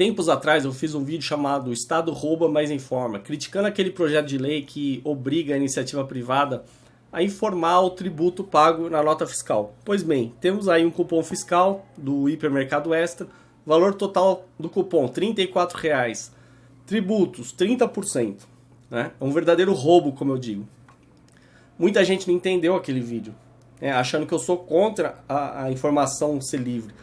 tempos atrás eu fiz um vídeo chamado Estado rouba, mas informa, criticando aquele projeto de lei que obriga a iniciativa privada a informar o tributo pago na nota fiscal. Pois bem, temos aí um cupom fiscal do Hipermercado Extra, valor total do cupom R$ 34,00, tributos 30%, né? É um verdadeiro roubo, como eu digo. Muita gente não entendeu aquele vídeo, né? achando que eu sou contra a, a informação ser livre.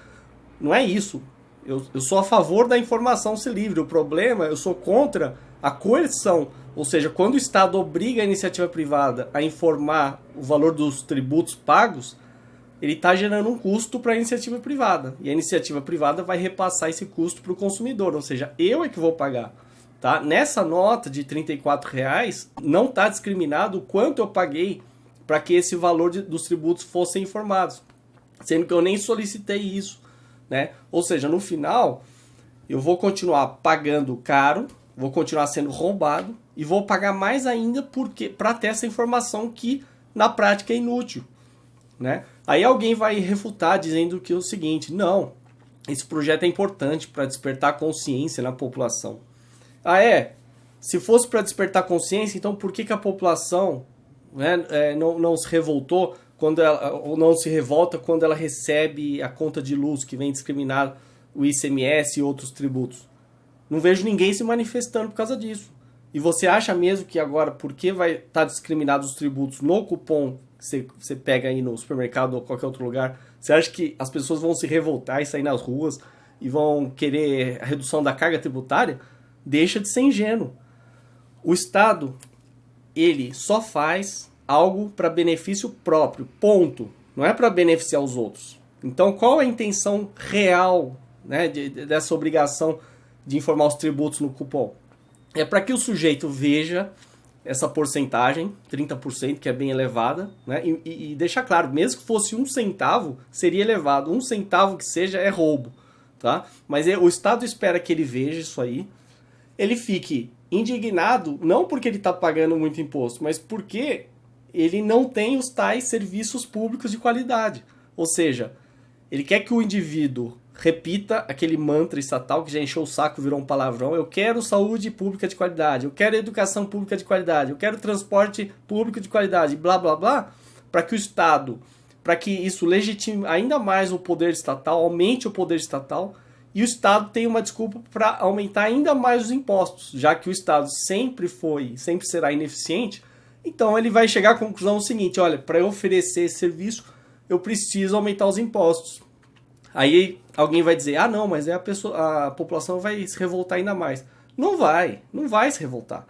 Não é isso. Eu, eu sou a favor da informação ser livre. O problema, eu sou contra a coerção. Ou seja, quando o Estado obriga a iniciativa privada a informar o valor dos tributos pagos, ele está gerando um custo para a iniciativa privada. E a iniciativa privada vai repassar esse custo para o consumidor. Ou seja, eu é que vou pagar. Tá? Nessa nota de R$ reais não está discriminado o quanto eu paguei para que esse valor de, dos tributos fossem informados. Sendo que eu nem solicitei isso né? Ou seja, no final, eu vou continuar pagando caro, vou continuar sendo roubado e vou pagar mais ainda porque para ter essa informação que na prática é inútil, né? Aí alguém vai refutar dizendo que é o seguinte, não, esse projeto é importante para despertar consciência na população. Ah, é? Se fosse para despertar consciência, então por que, que a população né, é, não, não se revoltou quando ela, ou não se revolta quando ela recebe a conta de luz que vem discriminar o ICMS e outros tributos. Não vejo ninguém se manifestando por causa disso. E você acha mesmo que agora, porque vai estar tá discriminados os tributos no cupom que você, você pega aí no supermercado ou qualquer outro lugar, você acha que as pessoas vão se revoltar e sair nas ruas e vão querer a redução da carga tributária? Deixa de ser ingênuo. O Estado, ele só faz algo para benefício próprio, ponto. Não é para beneficiar os outros. Então, qual a intenção real né, de, dessa obrigação de informar os tributos no cupom? É para que o sujeito veja essa porcentagem, 30%, que é bem elevada, né, e, e, e deixar claro, mesmo que fosse um centavo, seria elevado. Um centavo que seja é roubo. Tá? Mas é, o Estado espera que ele veja isso aí, ele fique indignado, não porque ele está pagando muito imposto, mas porque ele não tem os tais serviços públicos de qualidade. Ou seja, ele quer que o indivíduo repita aquele mantra estatal que já encheu o saco, virou um palavrão. Eu quero saúde pública de qualidade, eu quero educação pública de qualidade, eu quero transporte público de qualidade, blá blá blá, para que o Estado, para que isso legitime ainda mais o poder estatal, aumente o poder estatal, e o Estado tenha uma desculpa para aumentar ainda mais os impostos, já que o Estado sempre foi, sempre será ineficiente, então ele vai chegar à conclusão seguinte, olha, para eu oferecer esse serviço, eu preciso aumentar os impostos. Aí alguém vai dizer, ah não, mas é a, pessoa, a população vai se revoltar ainda mais. Não vai, não vai se revoltar.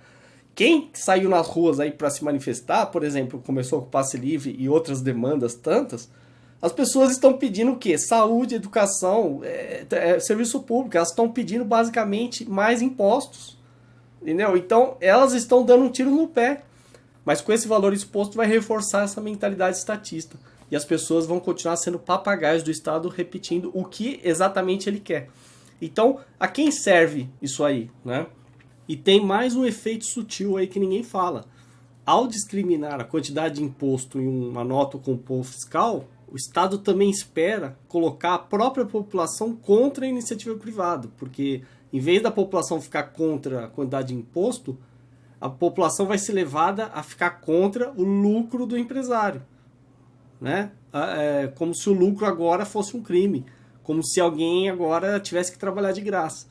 Quem saiu nas ruas aí para se manifestar, por exemplo, começou com o passe livre e outras demandas tantas, as pessoas estão pedindo o quê? Saúde, educação, é, é, serviço público. Elas estão pedindo basicamente mais impostos. Entendeu? Então elas estão dando um tiro no pé. Mas com esse valor exposto vai reforçar essa mentalidade estatista. E as pessoas vão continuar sendo papagaios do Estado repetindo o que exatamente ele quer. Então, a quem serve isso aí? Né? E tem mais um efeito sutil aí que ninguém fala. Ao discriminar a quantidade de imposto em uma nota com cupom fiscal, o Estado também espera colocar a própria população contra a iniciativa privada, porque em vez da população ficar contra a quantidade de imposto, a população vai ser levada a ficar contra o lucro do empresário. Né? É, como se o lucro agora fosse um crime. Como se alguém agora tivesse que trabalhar de graça.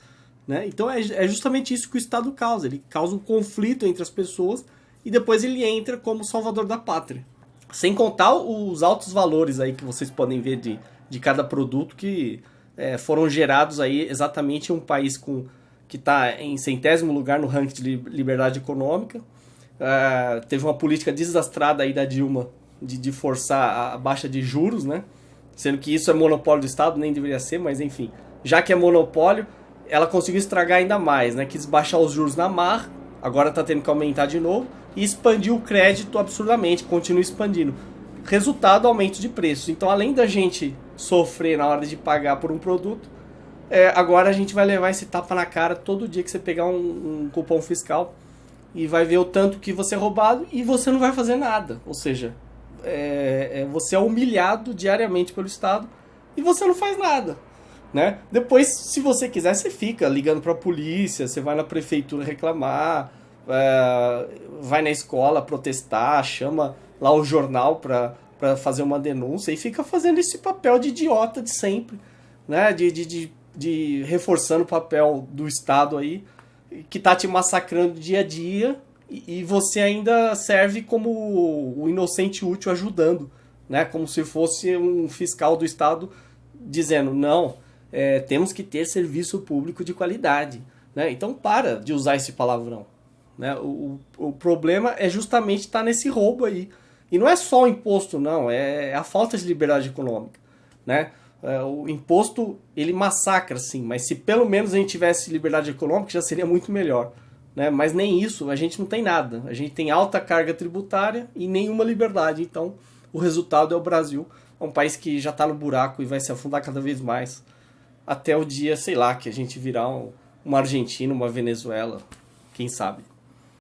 Né? Então é, é justamente isso que o Estado causa. Ele causa um conflito entre as pessoas e depois ele entra como salvador da pátria. Sem contar os altos valores aí que vocês podem ver de, de cada produto que é, foram gerados aí exatamente em um país com que está em centésimo lugar no ranking de liberdade econômica. Uh, teve uma política desastrada aí da Dilma de, de forçar a baixa de juros, né? Sendo que isso é monopólio do Estado, nem deveria ser, mas enfim. Já que é monopólio, ela conseguiu estragar ainda mais, né? Quis baixar os juros na mar, agora está tendo que aumentar de novo, e expandiu o crédito absurdamente, continua expandindo. Resultado, aumento de preços. Então, além da gente sofrer na hora de pagar por um produto, é, agora a gente vai levar esse tapa na cara todo dia que você pegar um, um cupom fiscal e vai ver o tanto que você é roubado e você não vai fazer nada. Ou seja, é, é, você é humilhado diariamente pelo Estado e você não faz nada. Né? Depois, se você quiser, você fica ligando para a polícia, você vai na prefeitura reclamar, é, vai na escola protestar, chama lá o jornal para fazer uma denúncia e fica fazendo esse papel de idiota de sempre, né? de, de, de, de reforçando o papel do Estado aí, que tá te massacrando dia a dia e, e você ainda serve como o inocente útil ajudando, né? Como se fosse um fiscal do Estado dizendo, não, é, temos que ter serviço público de qualidade. Né? Então para de usar esse palavrão. Né? O, o, problema é justamente estar tá nesse roubo aí. E não é só o imposto, não, é a falta de liberdade econômica. Né? É, o imposto, ele massacra, sim, mas se pelo menos a gente tivesse liberdade econômica, já seria muito melhor. Né? Mas nem isso, a gente não tem nada. A gente tem alta carga tributária e nenhuma liberdade. Então, o resultado é o Brasil, é um país que já está no buraco e vai se afundar cada vez mais. Até o dia, sei lá, que a gente virar um, uma Argentina, uma Venezuela, quem sabe.